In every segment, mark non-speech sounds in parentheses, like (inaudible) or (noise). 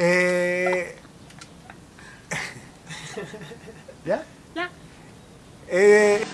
Eh, (laughs) ¿Ya? Ya. Eh,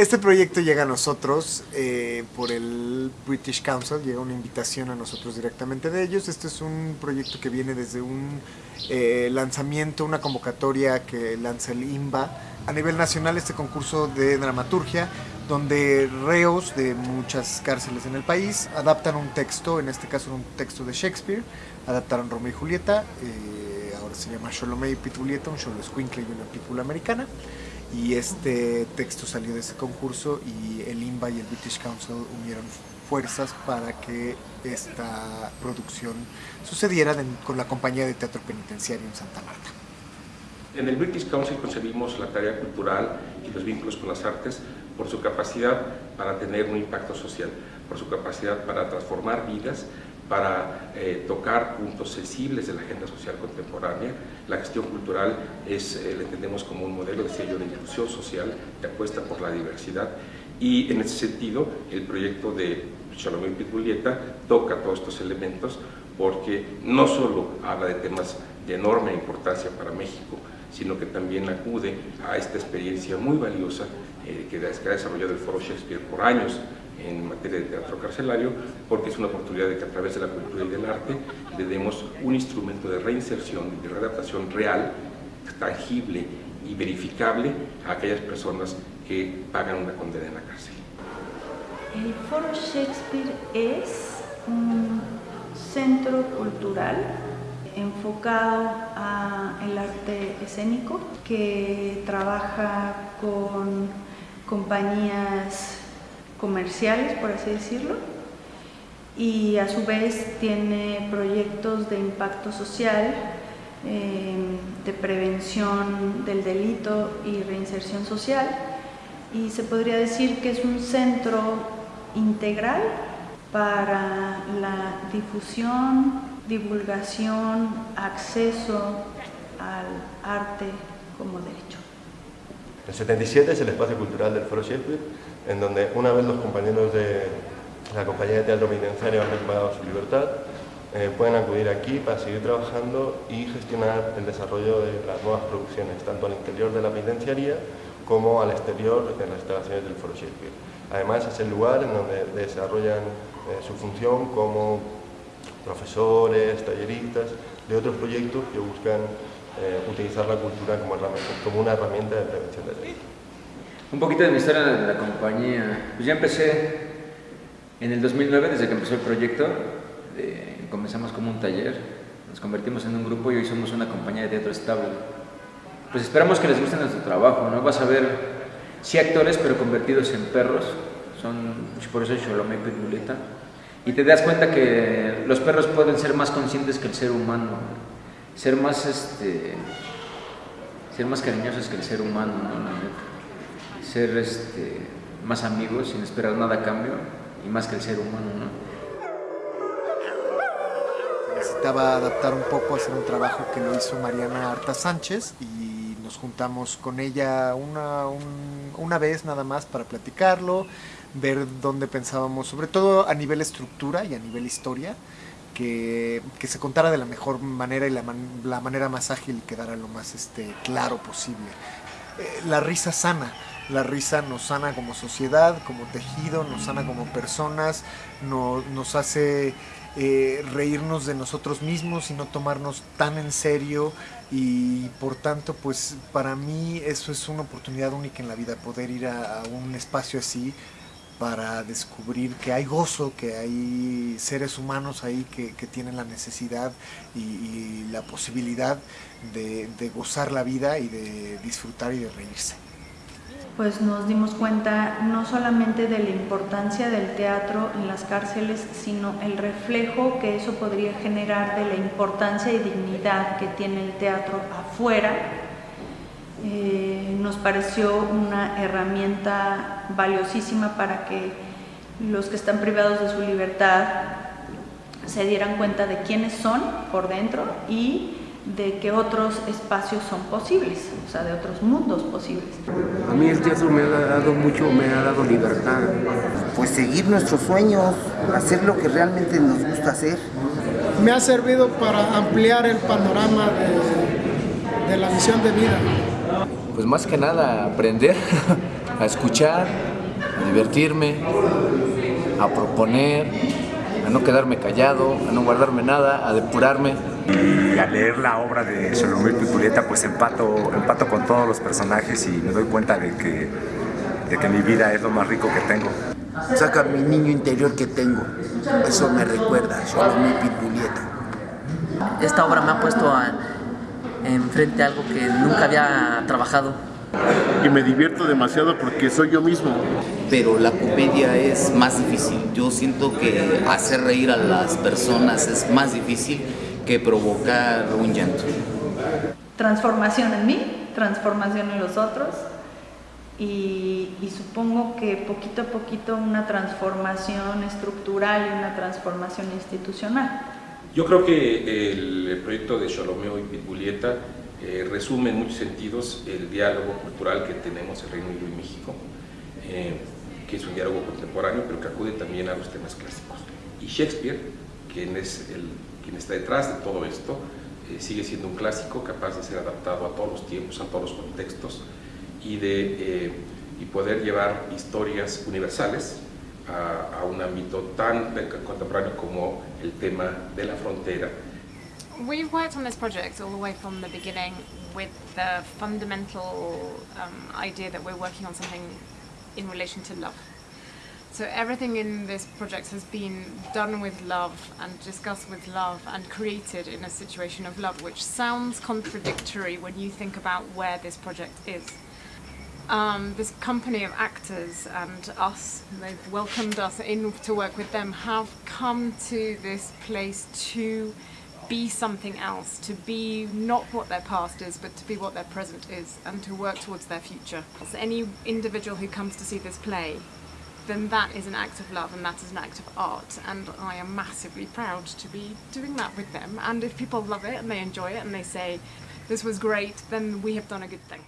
este proyecto llega a nosotros eh, por el British Council, llega una invitación a nosotros directamente de ellos. Este es un proyecto que viene desde un eh, lanzamiento, una convocatoria que lanza el IMBA a nivel nacional, este concurso de dramaturgia, donde reos de muchas cárceles en el país adaptan un texto, en este caso un texto de Shakespeare, adaptaron Romeo y Julieta, eh, ahora se llama Sholomé y Pitulieta, un Sholo y una pitula americana y este texto salió de ese concurso y el IMBA y el British Council unieron fuerzas para que esta producción sucediera de- con la compañía de teatro penitenciario en Santa Marta. En el British Council concebimos la tarea cultural y los vínculos con las artes por su capacidad para tener un impacto social, por su capacidad para transformar vidas, para eh, tocar puntos sensibles de la agenda social contemporánea. La gestión cultural es, eh, la entendemos como un modelo de sello de inclusión social que apuesta por la diversidad y en ese sentido el proyecto de Shalom y Julieta toca todos estos elementos porque no solo habla de temas de enorme importancia para México, sino que también acude a esta experiencia muy valiosa eh, que, que ha desarrollado el Foro Shakespeare por años en materia de teatro carcelario, porque es una oportunidad de que a través de la cultura y del arte le demos un instrumento de reinserción de readaptación real, tangible y verificable a aquellas personas que pagan una condena en la cárcel. El Foro Shakespeare es un centro cultural enfocado al arte escénico que trabaja con compañías comerciales, por así decirlo, y a su vez tiene proyectos de impacto social, eh, de prevención del delito y reinserción social, y se podría decir que es un centro integral para la difusión, divulgación, acceso al arte como derecho. El 77 es el espacio cultural del Foro Shakespeare, en donde una vez los compañeros de la compañía de teatro penitenciario han recuperado su libertad, eh, pueden acudir aquí para seguir trabajando y gestionar el desarrollo de las nuevas producciones, tanto al interior de la penitenciaría como al exterior de las instalaciones del Foro Shakespeare. Además es el lugar en donde desarrollan eh, su función como profesores, talleristas, de otros proyectos que buscan eh, utilizar la cultura como, como una herramienta de prevención del delito. Un poquito de mi historia de la compañía. Pues ya empecé en el 2009, desde que empezó el proyecto. eh, comenzamos como un taller, nos convertimos en un grupo y hoy somos una compañía de teatro estable. Pues esperamos que les guste nuestro trabajo, ¿no? Vas a ver, sí actores, pero convertidos en perros. Son, pues, por eso es Sholomé y Pitbulleta. Y te das cuenta que los perros pueden ser más conscientes que el ser humano. Ser más, este, ser más cariñosos que el ser humano, ¿no? La neta ser este, más amigos sin esperar nada a cambio y más que el ser humano, ¿no? Necesitaba adaptar un poco, hacer un trabajo que lo hizo Mariana Arta Sánchez y nos juntamos con ella una, un- una vez nada más para platicarlo, ver dónde pensábamos, sobre todo a nivel estructura y a nivel historia, que, se contara de la mejor manera y la, man- la manera más ágil y quedara lo más este, claro posible. Eh, la risa sana, la risa nos sana como sociedad, como tejido, nos sana como personas, no- nos hace eh, reírnos de nosotros mismos y no tomarnos tan en serio y por tanto pues para mí eso es una oportunidad única en la vida, poder ir a un espacio así para descubrir que hay gozo, que hay seres humanos ahí que, tienen la necesidad y, y la posibilidad de, de gozar la vida y de disfrutar y de reírse. pues nos dimos cuenta no solamente de la importancia del teatro en las cárceles, sino el reflejo que eso podría generar de la importancia y dignidad que tiene el teatro afuera. Eh, nos pareció una herramienta valiosísima para que los que están privados de su libertad se dieran cuenta de quiénes son por dentro y de que otros espacios son posibles, o sea, de otros mundos posibles. A mí el teatro me ha dado mucho, me ha dado libertad. Pues seguir nuestros sueños, hacer lo que realmente nos gusta hacer. Me ha servido para ampliar el panorama de, de la misión de vida. Pues más que nada aprender, a escuchar, a divertirme, a proponer, a no quedarme callado, a no guardarme nada, a depurarme. Y al leer la obra de Solomé Pipuleta pues empato, empato con todos los personajes y me doy cuenta de que, de que mi vida es lo más rico que tengo. Saca mi niño interior que tengo, eso me recuerda a Solomé Pipuleta. Esta obra me ha puesto a, enfrente a algo que nunca había trabajado. Y me divierto demasiado porque soy yo mismo. Pero la comedia es más difícil. Yo siento que hacer reír a las personas es más difícil que provocar un llanto. Transformación en mí, transformación en los otros y, y, supongo que poquito a poquito una transformación estructural y una transformación institucional. Yo creo que el proyecto de Xolomeo y Pitbulieta eh, resume en muchos sentidos el diálogo cultural que tenemos en Reino Unido y México, eh, que es un diálogo contemporáneo, pero que acude también a los temas clásicos. Y Shakespeare, quien es el quien está detrás de todo esto, eh, sigue siendo un clásico capaz de ser adaptado a todos los tiempos, a todos los contextos y, de, eh, y poder llevar historias universales a, a un ámbito tan contemporáneo como el tema de la frontera. We've worked on this project all the way from the beginning with the fundamental um, idea that we're working on something in relation to love. So everything in this project has been done with love and discussed with love and created in a situation of love, which sounds contradictory when you think about where this project is. Um, this company of actors and us, they've welcomed us in to work with them, have come to this place to be something else, to be not what their past is, but to be what their present is, and to work towards their future. So any individual who comes to see this play then that is an act of love and that is an act of art and I am massively proud to be doing that with them and if people love it and they enjoy it and they say this was great then we have done a good thing.